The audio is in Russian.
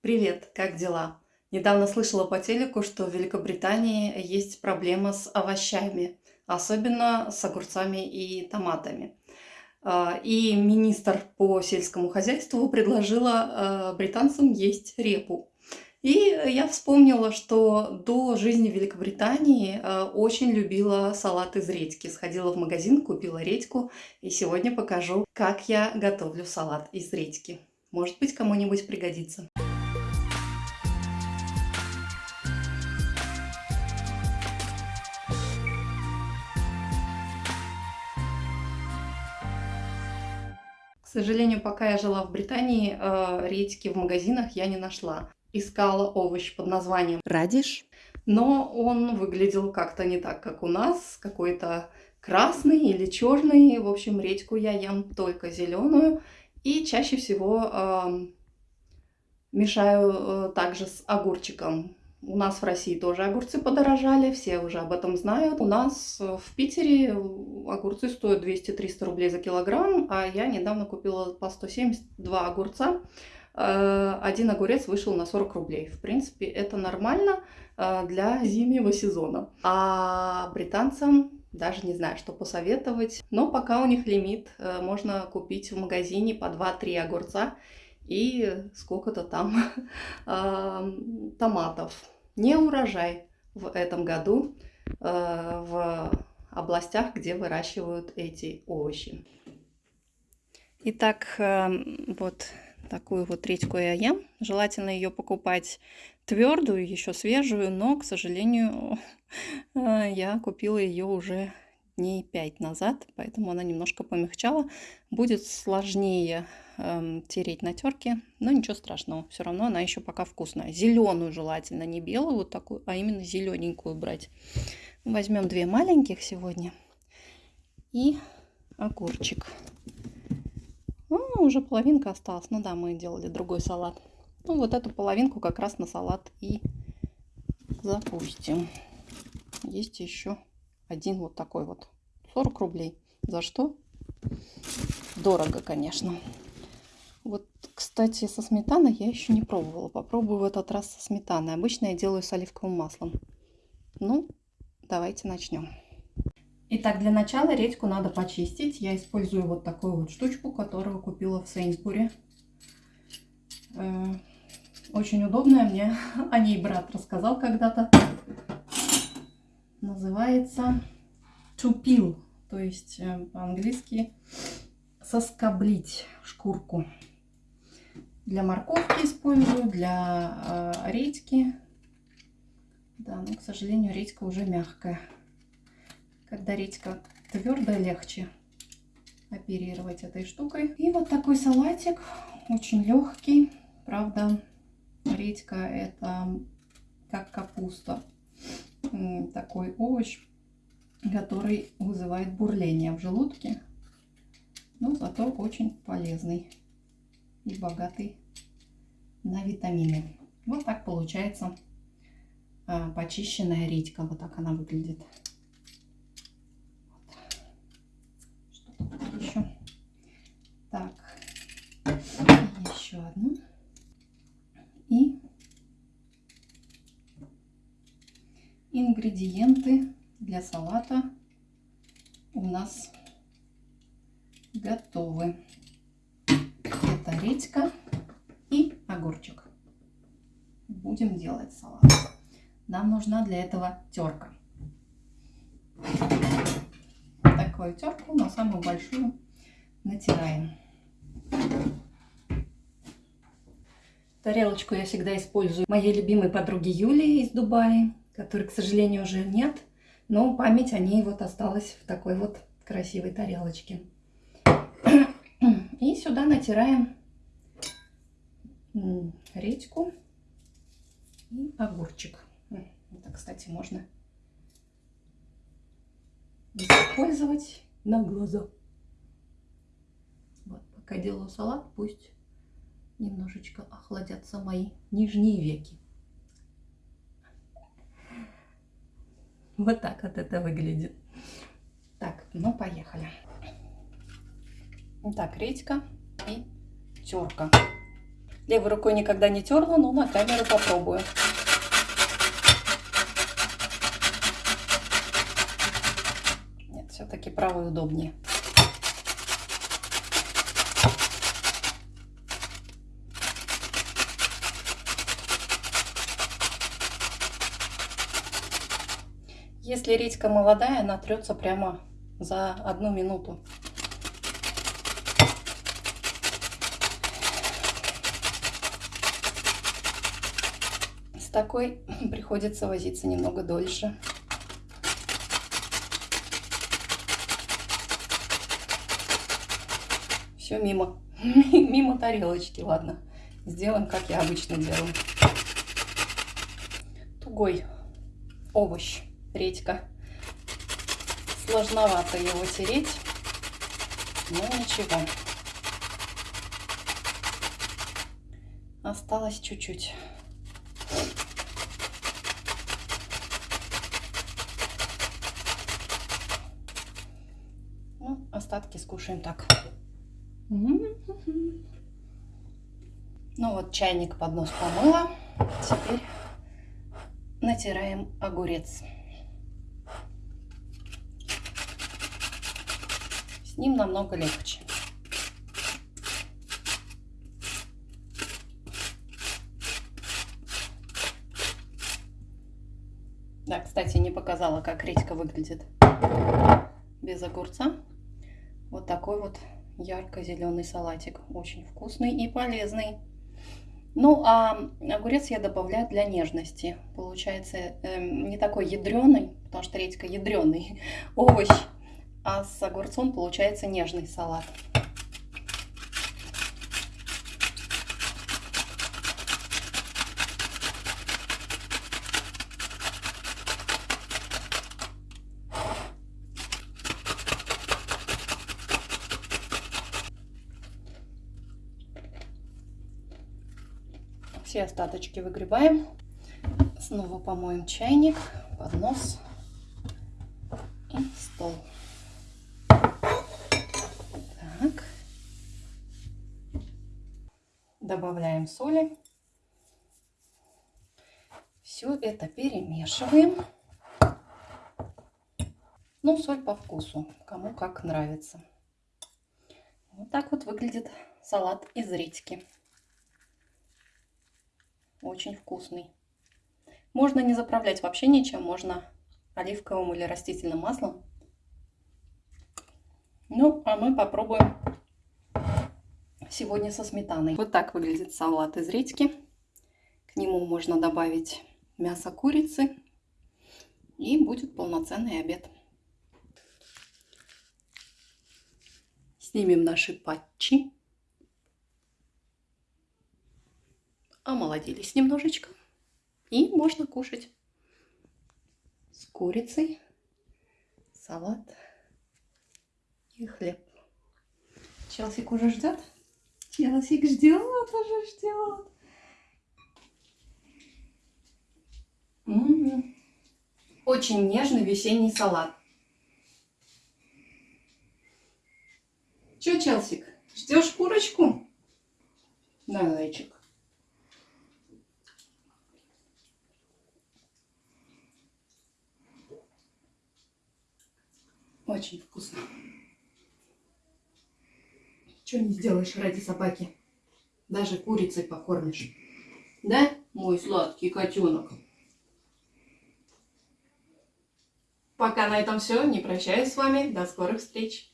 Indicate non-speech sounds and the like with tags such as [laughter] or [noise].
Привет, как дела? Недавно слышала по телеку, что в Великобритании есть проблема с овощами, особенно с огурцами и томатами. А, И министр по сельскому хозяйству предложила э, британцам есть репу. И я вспомнила, что до жизни в Великобритании э, очень любила салат из редьки. Сходила в магазин, купила редьку, и сегодня покажу, как я готовлю салат из редьки. Может быть, кому-нибудь пригодится. Сожалению, пока я жила в Британии, э, редьки в магазинах я не нашла. Искала овощ под названием радиш, но он выглядел как-то не так, как у нас, какой-то красный или черный. В общем, редьку я ем только зеленую и чаще всего э, мешаю также с огурчиком. У нас в России тоже огурцы подорожали, все уже об этом знают. У нас в Питере огурцы стоят 200-300 рублей за килограмм, а я недавно купила по 172 огурца. Э, один огурец вышел на 40 рублей. В принципе, это нормально э, для зимнего сезона. А британцам даже не знаю, что посоветовать. Но пока у них лимит, э, можно купить в магазине по 2-3 огурца и сколько-то там [laughs] томатов. Не урожай в этом году в областях, где выращивают эти овощи. Итак, вот такую вот редьку я ем. Желательно ее покупать твердую, еще свежую, но, к сожалению, [laughs] я купила ее уже дней 5 назад, поэтому она немножко помягчала. Будет сложнее эм, тереть на терке, но ничего страшного, все равно она еще пока вкусная. Зеленую желательно, не белую вот такую, а именно зелененькую брать. Возьмем две маленьких сегодня и огурчик. Ну, уже половинка осталась. Ну да, мы делали другой салат. Ну, вот эту половинку как раз на салат и запустим. Есть еще один вот такой вот. 40 рублей. За что? Дорого, конечно. Вот, кстати, со сметаной я еще не пробовала. Попробую в этот раз со сметаной. Обычно я делаю с оливковым маслом. Ну, давайте начнем. Итак, для начала редьку надо почистить. Я использую вот такую вот штучку, которую купила в Сейнсбуре. Э, очень удобная, мне [laughs] о ней брат рассказал когда-то. Называется to peel, то есть э, по-английски соскоблить шкурку. Для морковки использую, для э, редьки. Да, но, к сожалению, редька уже мягкая. Когда редька твердая, легче оперировать этой штукой. И вот такой салатик, очень легкий. Правда, редька это как капуста. Такой овощ, который вызывает бурление в желудке. Но зато очень полезный и богатый на витамины. Вот так получается а, почищенная редька. Вот так она выглядит. Так, еще одну. И ингредиенты для салата у нас готовы. Это редька и огурчик. Будем делать салат. Нам нужна для этого терка. Такую терку на самую большую натираем. Тарелочку я всегда использую моей любимой подруги Юлии из Дубая, которой, к сожалению, уже нет, но память о ней вот осталась в такой вот красивой тарелочке. И сюда натираем редьку и огурчик. Это, кстати, можно использовать на глаза. Вот, пока делаю салат, пусть немножечко охладятся мои нижние веки. Вот так вот это выглядит. Так, ну поехали. Так, редька и терка. Левой рукой никогда не терла, но на камеру попробую. Нет, все-таки правой удобнее. Если редька молодая, она трется прямо за одну минуту. С такой [clears throat] приходится возиться немного дольше. Все мимо. [laughs] мимо тарелочки, ладно. Сделаем, как я обычно делаю. Тугой овощ редька. Сложновато его тереть, но ничего. Осталось чуть-чуть. Ну, остатки скушаем так. Ну вот чайник под нос помыла. Теперь натираем огурец. Ним намного легче. Да, кстати, не показала, как редька выглядит без огурца. Вот такой вот ярко-зеленый салатик. Очень вкусный и полезный. Ну, а огурец я добавляю для нежности. Получается э, не такой ядреный, потому что редька ядреный [laughs] овощ а с огурцом получается нежный салат. Все остаточки выгребаем. Снова помоем чайник, поднос и стол. Добавляем соли. Все это перемешиваем. Ну, соль по вкусу, кому как нравится. Вот так вот выглядит салат из редьки. Очень вкусный. Можно не заправлять вообще ничем, можно оливковым или растительным маслом. Ну, а мы попробуем сегодня со сметаной. Вот так выглядит салат из редьки. К нему можно добавить мясо курицы. И будет полноценный обед. Снимем наши патчи. Омолодились немножечко. И можно кушать с курицей, салат и хлеб. Челсик уже ждет. Челсик ждет, уже ждет. Очень нежный весенний салат. Че, Челсик, ждешь курочку? Да, зайчик. Очень вкусно. Что не сделаешь ради собаки? Даже курицей покормишь. Да, мой сладкий котенок? Пока на этом все. Не прощаюсь с вами. До скорых встреч.